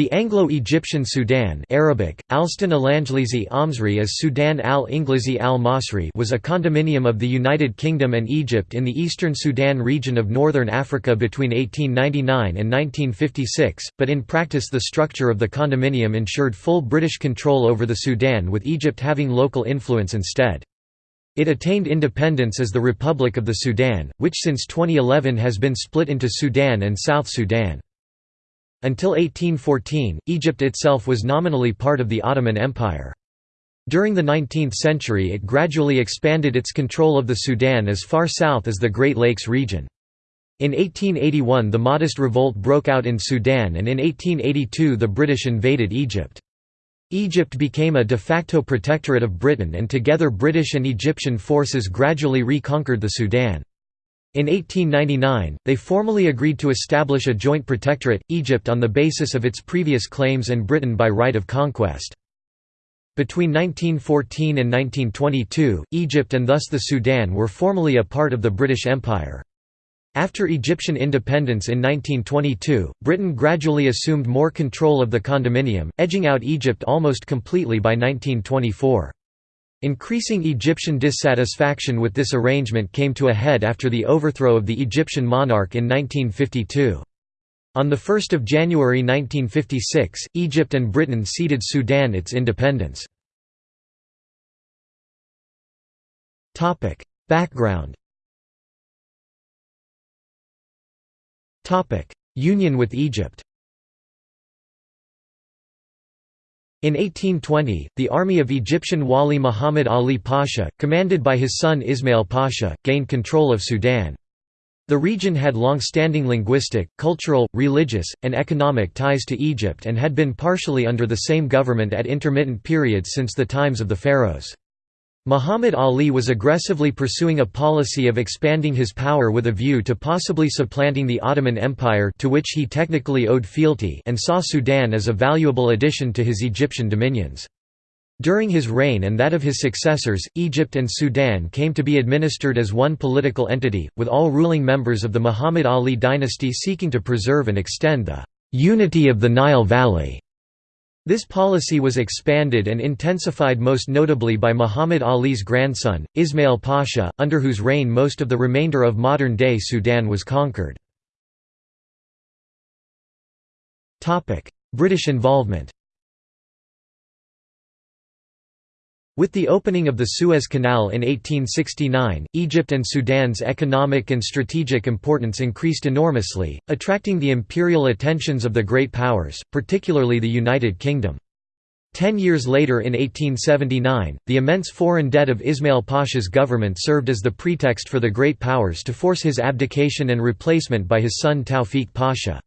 The Anglo-Egyptian Sudan Arabic, Amsri as Sudan al-Inglizi al-Masri was a condominium of the United Kingdom and Egypt in the eastern Sudan region of northern Africa between 1899 and 1956, but in practice the structure of the condominium ensured full British control over the Sudan with Egypt having local influence instead. It attained independence as the Republic of the Sudan, which since 2011 has been split into Sudan and South Sudan. Until 1814, Egypt itself was nominally part of the Ottoman Empire. During the 19th century it gradually expanded its control of the Sudan as far south as the Great Lakes region. In 1881 the Mahdist revolt broke out in Sudan and in 1882 the British invaded Egypt. Egypt became a de facto protectorate of Britain and together British and Egyptian forces gradually reconquered the Sudan. In 1899, they formally agreed to establish a joint protectorate, Egypt on the basis of its previous claims and Britain by right of conquest. Between 1914 and 1922, Egypt and thus the Sudan were formally a part of the British Empire. After Egyptian independence in 1922, Britain gradually assumed more control of the condominium, edging out Egypt almost completely by 1924. Increasing Egyptian dissatisfaction with this arrangement came to a head after the overthrow of the Egyptian monarch in 1952. On 1 January 1956, Egypt and Britain ceded Sudan its independence. Background Union with Egypt In 1820, the army of Egyptian Wali Muhammad Ali Pasha, commanded by his son Ismail Pasha, gained control of Sudan. The region had long-standing linguistic, cultural, religious, and economic ties to Egypt and had been partially under the same government at intermittent periods since the times of the pharaohs. Muhammad Ali was aggressively pursuing a policy of expanding his power with a view to possibly supplanting the Ottoman Empire to which he technically owed fealty and saw Sudan as a valuable addition to his Egyptian dominions. During his reign and that of his successors, Egypt and Sudan came to be administered as one political entity, with all ruling members of the Muhammad Ali dynasty seeking to preserve and extend the «unity of the Nile Valley» This policy was expanded and intensified most notably by Muhammad Ali's grandson, Ismail Pasha, under whose reign most of the remainder of modern-day Sudan was conquered. British involvement With the opening of the Suez Canal in 1869, Egypt and Sudan's economic and strategic importance increased enormously, attracting the imperial attentions of the great powers, particularly the United Kingdom. Ten years later in 1879, the immense foreign debt of Ismail Pasha's government served as the pretext for the great powers to force his abdication and replacement by his son Tawfiq Pasha.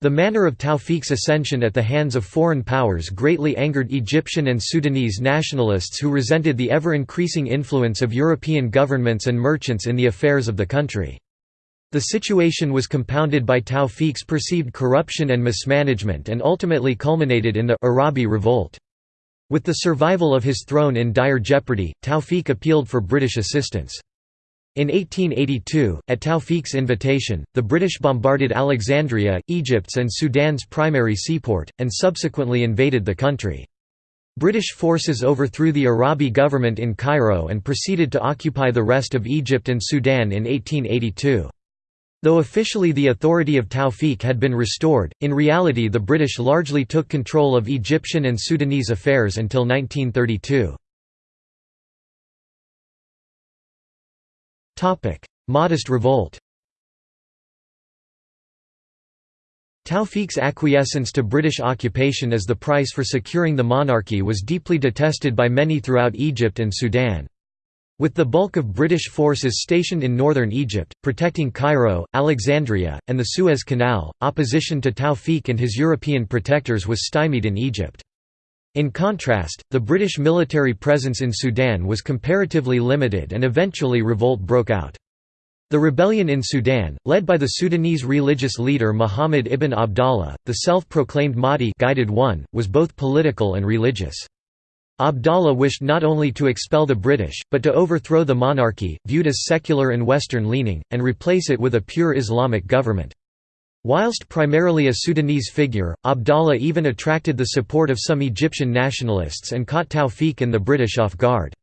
The manner of Tawfiq's ascension at the hands of foreign powers greatly angered Egyptian and Sudanese nationalists who resented the ever-increasing influence of European governments and merchants in the affairs of the country. The situation was compounded by Tawfiq's perceived corruption and mismanagement and ultimately culminated in the Arabi Revolt. With the survival of his throne in dire jeopardy, Tawfiq appealed for British assistance. In 1882, at Tawfiq's invitation, the British bombarded Alexandria, Egypt's and Sudan's primary seaport, and subsequently invaded the country. British forces overthrew the Arabi government in Cairo and proceeded to occupy the rest of Egypt and Sudan in 1882. Though officially the authority of Tawfiq had been restored, in reality the British largely took control of Egyptian and Sudanese affairs until 1932. Mahdist revolt Tawfiq's acquiescence to British occupation as the price for securing the monarchy was deeply detested by many throughout Egypt and Sudan. With the bulk of British forces stationed in northern Egypt, protecting Cairo, Alexandria, and the Suez Canal, opposition to Tawfiq and his European protectors was stymied in Egypt. In contrast, the British military presence in Sudan was comparatively limited and eventually revolt broke out. The rebellion in Sudan, led by the Sudanese religious leader Muhammad ibn Abdallah, the self-proclaimed Mahdi guided one, was both political and religious. Abdallah wished not only to expel the British, but to overthrow the monarchy, viewed as secular and Western-leaning, and replace it with a pure Islamic government. Whilst primarily a Sudanese figure, Abdallah even attracted the support of some Egyptian nationalists and caught Tawfiq and the British off guard.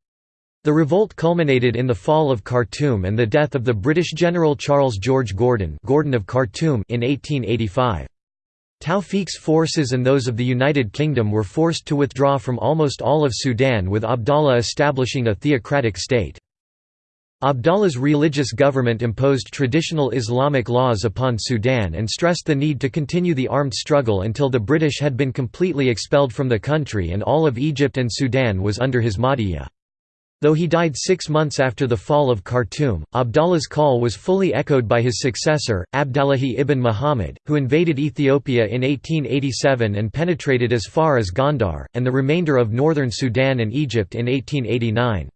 The revolt culminated in the fall of Khartoum and the death of the British General Charles George Gordon, Gordon of Khartoum in 1885. Tawfiq's forces and those of the United Kingdom were forced to withdraw from almost all of Sudan with Abdallah establishing a theocratic state. Abdallah's religious government imposed traditional Islamic laws upon Sudan and stressed the need to continue the armed struggle until the British had been completely expelled from the country and all of Egypt and Sudan was under his Mahdiyya. Though he died six months after the fall of Khartoum, Abdallah's call was fully echoed by his successor, Abdallahi ibn Muhammad, who invaded Ethiopia in 1887 and penetrated as far as Gondar, and the remainder of northern Sudan and Egypt in 1889.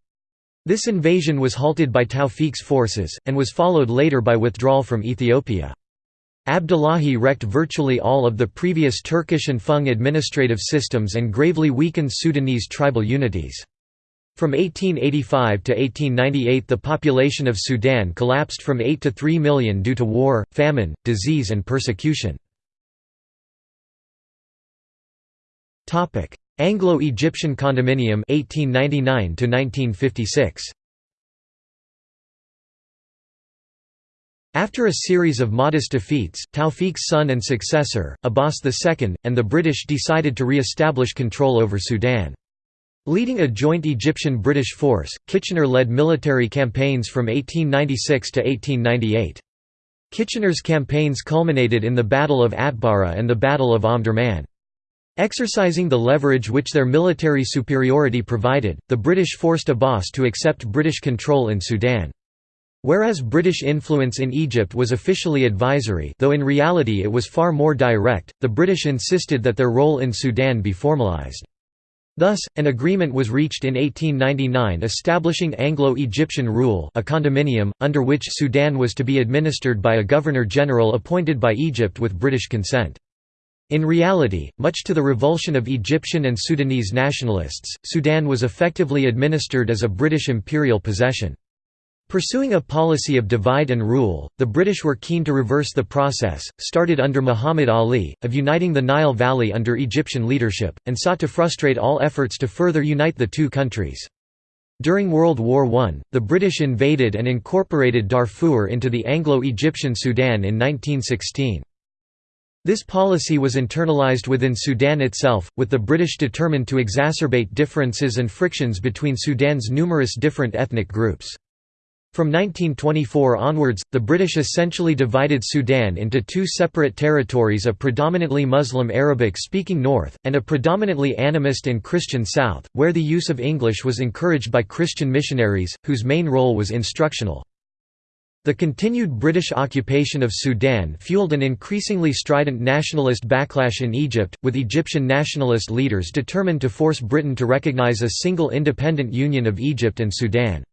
This invasion was halted by Tawfiq's forces, and was followed later by withdrawal from Ethiopia. Abdullahi wrecked virtually all of the previous Turkish and Fung administrative systems and gravely weakened Sudanese tribal unities. From 1885 to 1898 the population of Sudan collapsed from 8 to 3 million due to war, famine, disease and persecution. Anglo-Egyptian condominium 1899 to 1956 After a series of modest defeats, Tawfiq's son and successor, Abbas II, and the British decided to re-establish control over Sudan. Leading a joint Egyptian-British force, Kitchener led military campaigns from 1896 to 1898. Kitchener's campaigns culminated in the Battle of Atbara and the Battle of Omdurman. Exercising the leverage which their military superiority provided, the British forced Abbas to accept British control in Sudan. Whereas British influence in Egypt was officially advisory though in reality it was far more direct, the British insisted that their role in Sudan be formalised. Thus, an agreement was reached in 1899 establishing Anglo-Egyptian rule a condominium, under which Sudan was to be administered by a governor-general appointed by Egypt with British consent. In reality, much to the revulsion of Egyptian and Sudanese nationalists, Sudan was effectively administered as a British imperial possession. Pursuing a policy of divide and rule, the British were keen to reverse the process, started under Muhammad Ali, of uniting the Nile Valley under Egyptian leadership, and sought to frustrate all efforts to further unite the two countries. During World War I, the British invaded and incorporated Darfur into the Anglo-Egyptian Sudan in 1916. This policy was internalized within Sudan itself, with the British determined to exacerbate differences and frictions between Sudan's numerous different ethnic groups. From 1924 onwards, the British essentially divided Sudan into two separate territories a predominantly Muslim Arabic-speaking north, and a predominantly animist and Christian south, where the use of English was encouraged by Christian missionaries, whose main role was instructional. The continued British occupation of Sudan fueled an increasingly strident nationalist backlash in Egypt, with Egyptian nationalist leaders determined to force Britain to recognise a single independent union of Egypt and Sudan.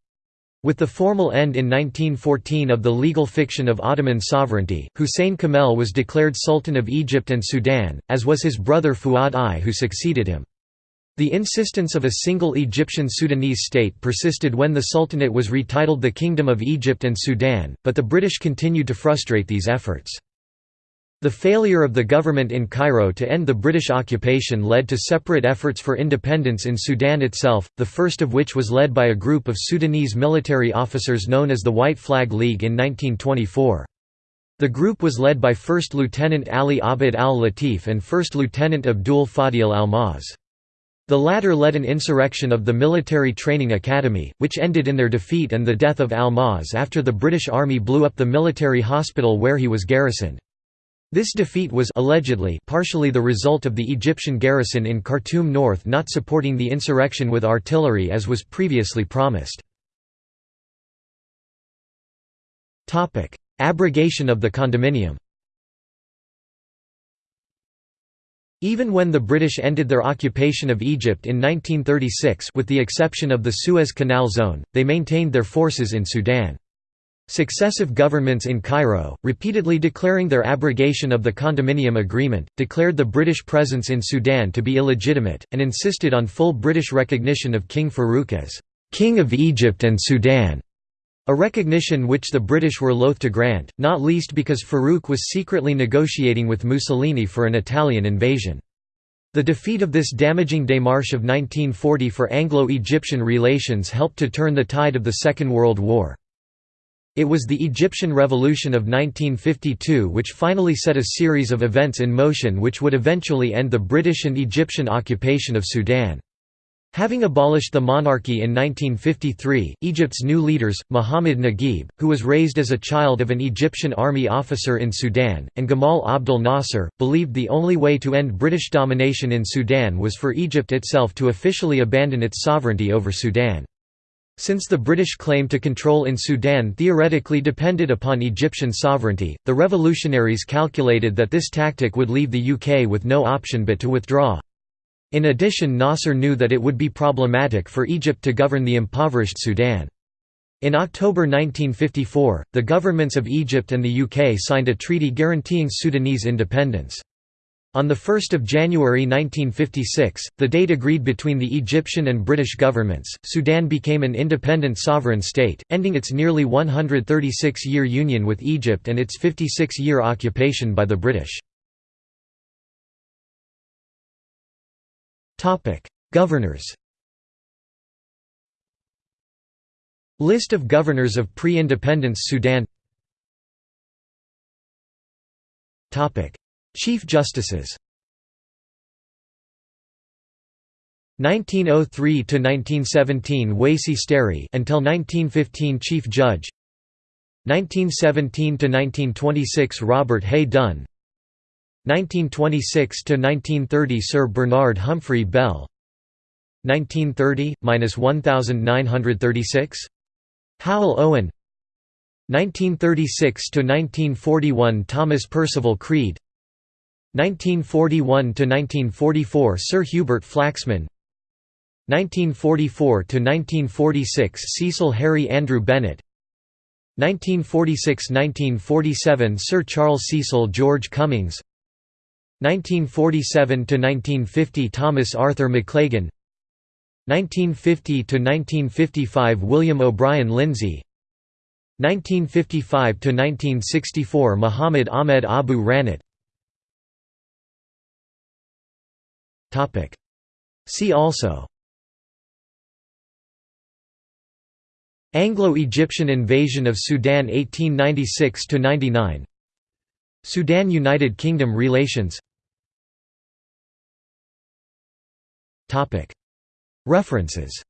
With the formal end in 1914 of the legal fiction of Ottoman sovereignty, Hussein Kamel was declared Sultan of Egypt and Sudan, as was his brother Fuad I who succeeded him. The insistence of a single Egyptian-Sudanese state persisted when the Sultanate was retitled the Kingdom of Egypt and Sudan, but the British continued to frustrate these efforts. The failure of the government in Cairo to end the British occupation led to separate efforts for independence in Sudan itself, the first of which was led by a group of Sudanese military officers known as the White Flag League in 1924. The group was led by First Lieutenant Ali Abd al-Latif and First Lieutenant Abdul Fadil al-Maz. The latter led an insurrection of the Military Training Academy, which ended in their defeat and the death of al-Maz after the British Army blew up the military hospital where he was garrisoned. This defeat was allegedly partially the result of the Egyptian garrison in Khartoum North not supporting the insurrection with artillery as was previously promised. Abrogation of the condominium Even when the British ended their occupation of Egypt in 1936 with the exception of the Suez Canal Zone, they maintained their forces in Sudan. Successive governments in Cairo, repeatedly declaring their abrogation of the condominium agreement, declared the British presence in Sudan to be illegitimate, and insisted on full British recognition of King Farouk as «King of Egypt and Sudan». A recognition which the British were loath to grant, not least because Farouk was secretly negotiating with Mussolini for an Italian invasion. The defeat of this damaging démarche of 1940 for Anglo-Egyptian relations helped to turn the tide of the Second World War. It was the Egyptian Revolution of 1952 which finally set a series of events in motion which would eventually end the British and Egyptian occupation of Sudan. Having abolished the monarchy in 1953, Egypt's new leaders, Muhammad Naguib, who was raised as a child of an Egyptian army officer in Sudan, and Gamal Abdel Nasser, believed the only way to end British domination in Sudan was for Egypt itself to officially abandon its sovereignty over Sudan. Since the British claim to control in Sudan theoretically depended upon Egyptian sovereignty, the revolutionaries calculated that this tactic would leave the UK with no option but to withdraw. In addition Nasser knew that it would be problematic for Egypt to govern the impoverished Sudan. In October 1954, the governments of Egypt and the UK signed a treaty guaranteeing Sudanese independence. On 1 January 1956, the date agreed between the Egyptian and British governments, Sudan became an independent sovereign state, ending its nearly 136-year union with Egypt and its 56-year occupation by the British. Topic: Governors. List of governors of pre-independence Sudan. Topic: Chief Justices. 1903 to 1917 Wasey Sterry until 1915 Chief Judge 1917 to 1926 Robert Hay Dunn 1926–1930 Sir Bernard Humphrey Bell. 1930–1936 Howell Owen. 1936–1941 Thomas Percival Creed. 1941–1944 Sir Hubert Flaxman. 1944–1946 Cecil Harry Andrew Bennett. 1946–1947 Sir Charles Cecil George Cummings 1947–1950 Thomas Arthur McLagan 1950–1955 William O'Brien Lindsay. 1955–1964 Muhammad Ahmed Abu Ranat. See also. Anglo-Egyptian invasion of Sudan 1896–99 Sudan–United Kingdom relations. References